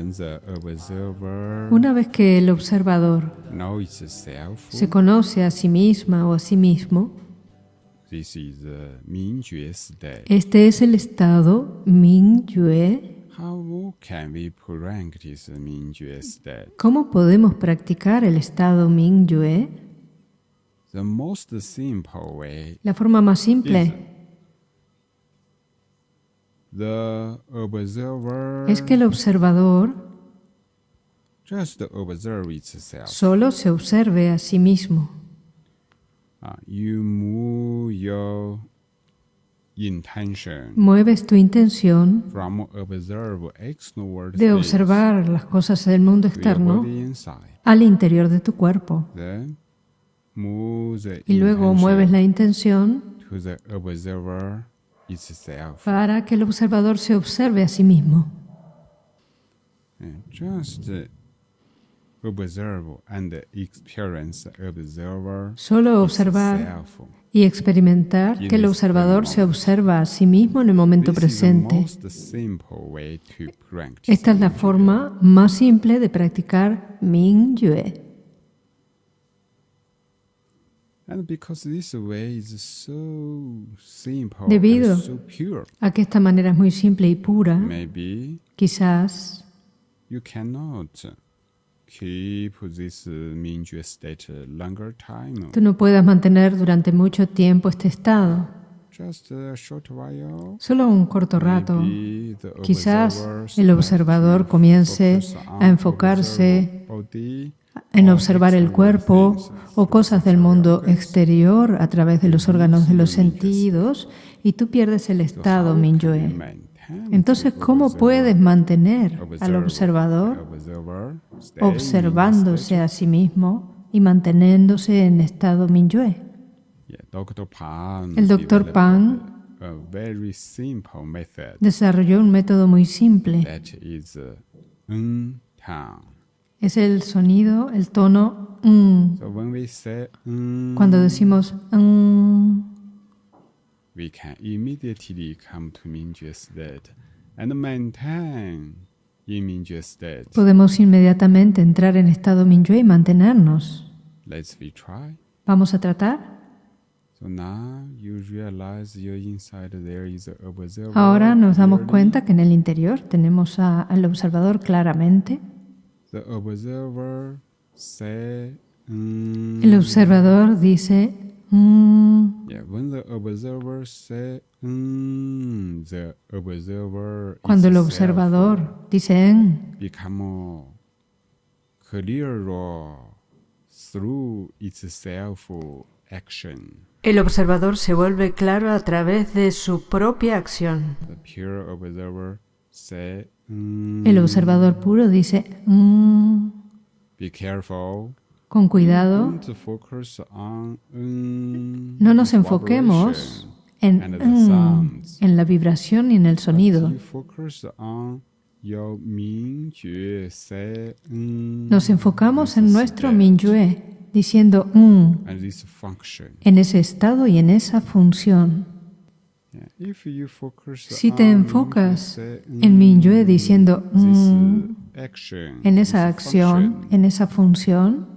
Observer Una vez que el observador se conoce a sí misma o a sí mismo, state. este es el estado Mingyue. How can we practice the Mingjue state? ¿Cómo podemos practicar el estado Mingyue? The most simple way, La forma más simple the observer es que el observador just observe itself. solo se observe a sí mismo. Uh, you move your intention Mueves tu intención from observe external de observar las cosas del mundo externo al interior de tu cuerpo. Then move the Y luego mueves la intención to the observer. Para que el observador se observe a sí mismo. Observer Solo observar y experimentar que el observador se observa a sí mismo en el momento presente. Esta es la forma más simple de practicar Mingyue. And Debido A que esta manera es muy simple y pura, quizás uh, time. tú no puedas mantener durante mucho tiempo este estado. Solo un corto rato. Quizás el observador comience a enfocarse en observar el cuerpo o cosas del mundo exterior a través de los órganos de los sentidos y tú pierdes el estado Mingyue. Entonces, ¿cómo puedes mantener al observador observándose a sí mismo y manteniéndose en estado Mingyue? El developed Pan desarrolló un método muy simple. Es el sonido, el tono mm. So when we say mm, Cuando decimos mm, we can immediately come to Mingjue state and maintain in Mingjue state. podemos inmediatamente entrar en estado Mingyue y mantenernos. Let's we try. Vamos a tratar. So now you realize your inside there is a observer. Ahora nos damos cuenta que en el interior tenemos a- al observador claramente. The observer say mm, El observador dice mm, Yeah, when the observer say mm, the observer cuando el observador dice en, become clearer through itself action. el observador se vuelve claro a través de su propia acción. The pure observer say mm, El observador puro dice mm, be careful. con cuidado. On mm, No nos enfoquemos en, mm, en la vibración y en el sonido. Mm, Nos enfocamos en nuestro that, Mingyue, diciendo mm, en ese estado y en esa función. Si te enfocas en Mingyue mm, diciendo mm, uh, en esa acción, en esa función,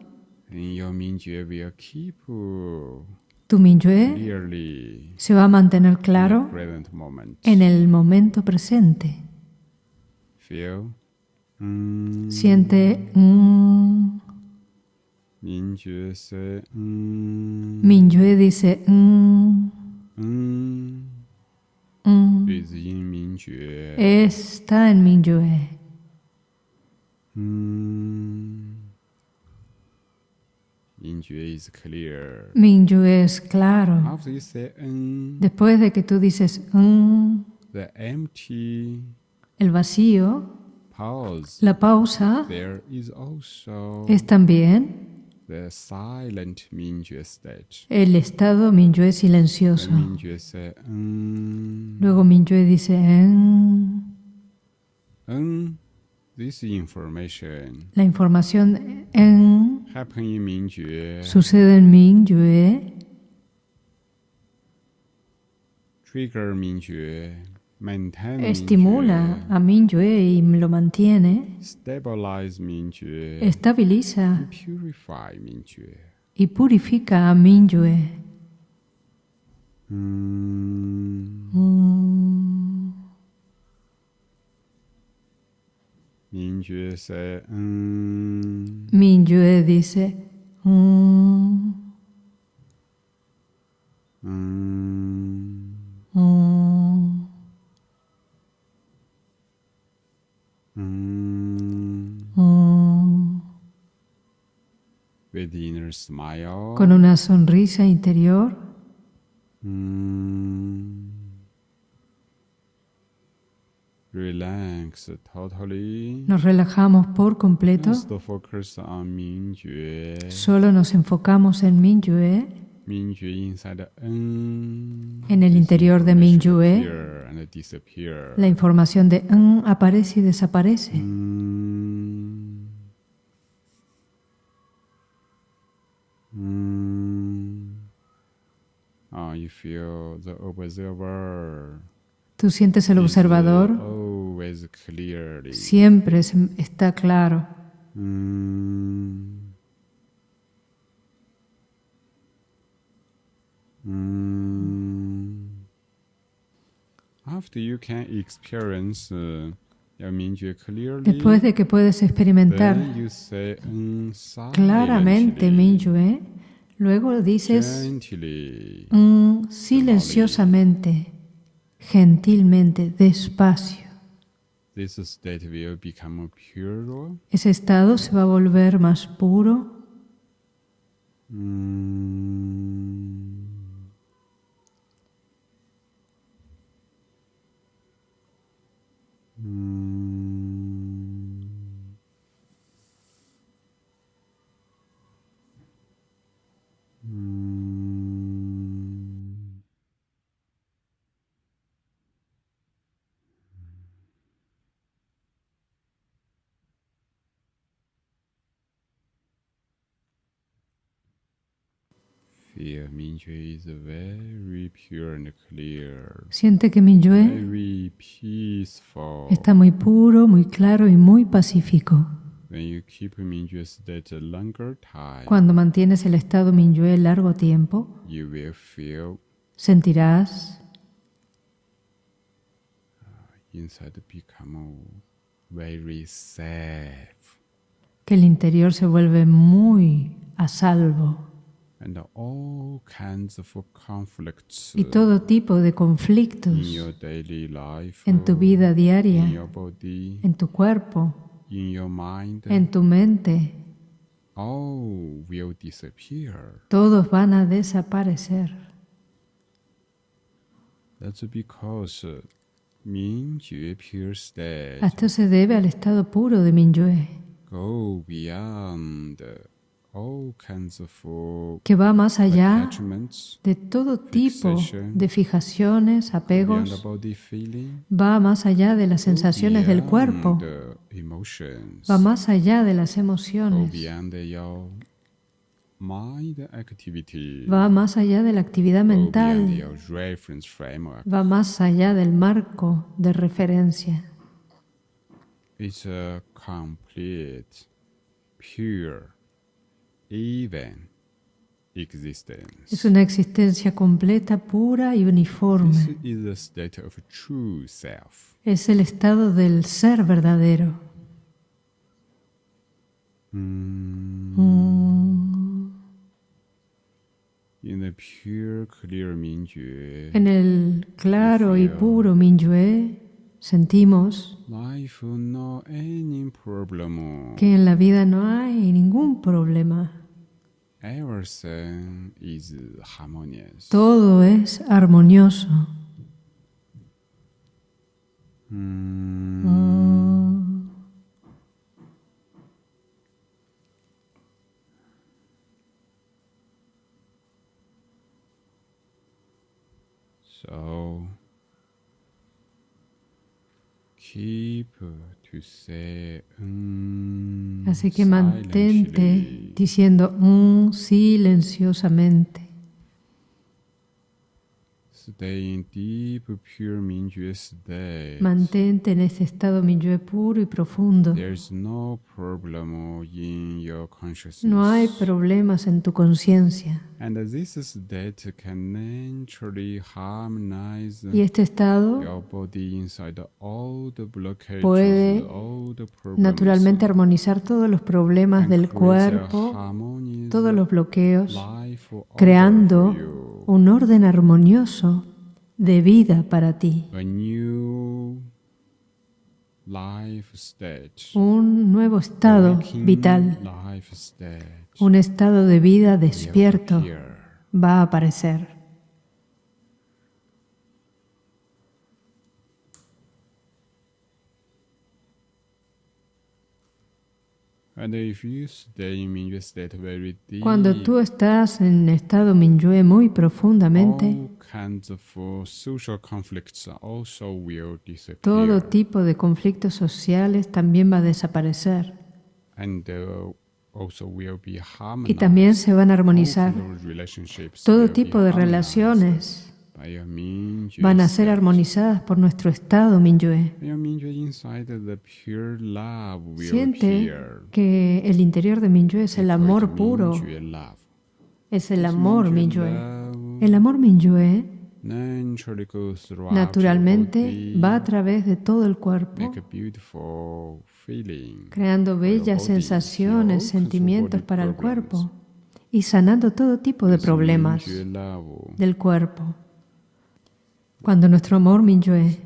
uh, tu clearly se va a mantener claro en el momento presente. Mm, Siente mm, Mingjue say, mm, dice mm, mm, mm, está en Mingyue. Mm. Mingjue is clear. Mingyue es claro. After you say mm, Después de que tú dices mm, the empty el vacío, pause, la pausa there is also es también the silent Mingjue state. el estado Mingyue silencioso. Mm, Luego Mingyue dice mm, mm, this information la información en in sucede en Mingyue, trigger maintain estimula a Mingyue y lo mantiene, estabiliza y purifica a Mingyue. Mm. Mingyue dice, "Mm, Mm. Con una sonrisa interior. Mm. Relax totally. Nos relajamos por completo, solo nos enfocamos en N. En el interior de disappear. la información de "n" aparece y desaparece. Mm. Oh, you feel the observer. Tú sientes el observador, Always clearly. siempre es- está claro. Mm. Mm. After you can experience uh, Después de que puedes experimentar mm, claramente Mingyue, luego dices "Mm", silenciosamente, gentilmente, despacio. Ese estado se va a volver más puro, Mm. Mm. Siente que Mingyue está muy puro, muy claro y muy pacífico. When you keep Mingjue state a longer time, Cuando mantienes el estado Mingyue largo tiempo, you will feel sentirás inside become very safe. que el interior se vuelve muy a salvo and all kinds of conflicts y todo tipo de conflictos in your daily life, en tu vida in diaria, your body, en tu cuerpo, in your mind, en tu mente, all will disappear. todos van a desaparecer. Because uh, Mingjue pure state Esto se debe al estado puro de Mingyue, uh, que va más allá de todo tipo de fijaciones, apegos, va más allá de las sensaciones del cuerpo, va más allá de las emociones, activity, va más allá de la actividad beyond mental, va más allá del marco de referencia. It's a complete, pure, even existence. Es una existencia completa, pura y This uniforme. is the state of true self. Es el estado del ser verdadero. Mm. Mm. In the pure, clear Mingjue, En el claro y puro Mingyue sentimos que en la vida no hay ningún problema. Everything is harmonious. Todo es armonioso. Mm. Mm. So keep to say mm, Así que mantente diciendo "Mm", silenciosamente. Stay in deep, pure Mingyue state. Mantente en ese estado Minyue puro y profundo. No problem in your consciousness. No hay problemas en tu conciencia. And this state can naturally harmonize Y este estado your body inside all the blockages, puede all the problems, naturalmente armonizar todos los problemas del cuerpo, todos los bloqueos, creando. Un orden armonioso de vida para ti, un nuevo estado vital, un estado de vida despierto va a aparecer. And if you stay in Mingyue state very deep, Cuando tú estás en estado Minyue muy profundamente, uh, todo tipo de conflictos sociales también va a desaparecer. And also will be y también se van a armonizar. Todo tipo de relaciones van a ser armonizadas por nuestro estado Minyue. Siente que el interior de Minyue es el amor puro, es el amor Minyue. El amor Minyue naturalmente va a través de todo el cuerpo, creando bellas sensaciones, sentimientos para el cuerpo y sanando todo tipo de problemas del cuerpo. Cuando nuestro amor Minyue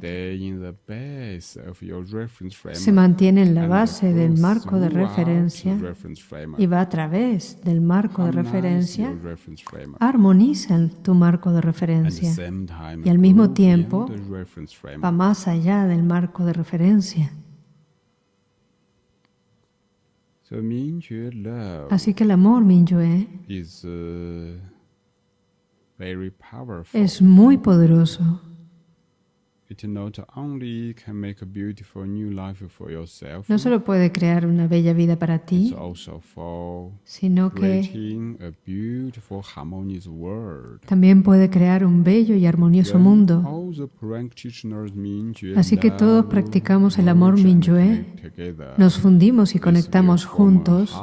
se mantiene en la base del marco de referencia y va a través del marco de referencia, armoniza tu marco de referencia y al mismo tiempo va más allá del marco de referencia. Así que el amor Minyue uh, es muy poderoso. No solo puede crear una bella vida para ti, sino que también puede crear un bello y armonioso mundo. Así que todos practicamos el amor Minyue, nos fundimos y conectamos juntos.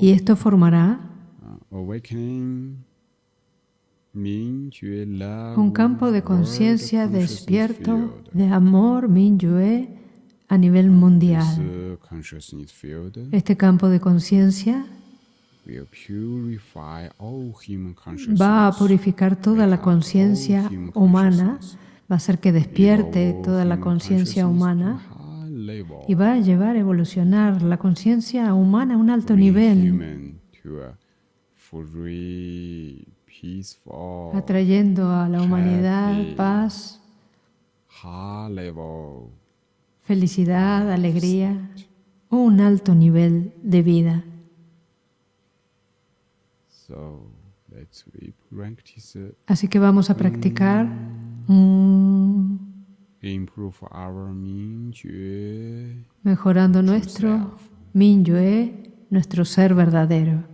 y esto formará uh, awakening Mingyue love un campo de conciencia despierto de amor Minyue a nivel mundial. field Este campo de conciencia va a purificar toda la conciencia humana, va a hacer que despierte toda la conciencia humana y va a llevar a evolucionar la conciencia humana a un alto nivel, atrayendo a la humanidad paz, felicidad, alegría, un alto nivel de vida. Así que vamos a practicar. Mm, Mingyue mejorando nuestro. Minyue, nuestro ser verdadero.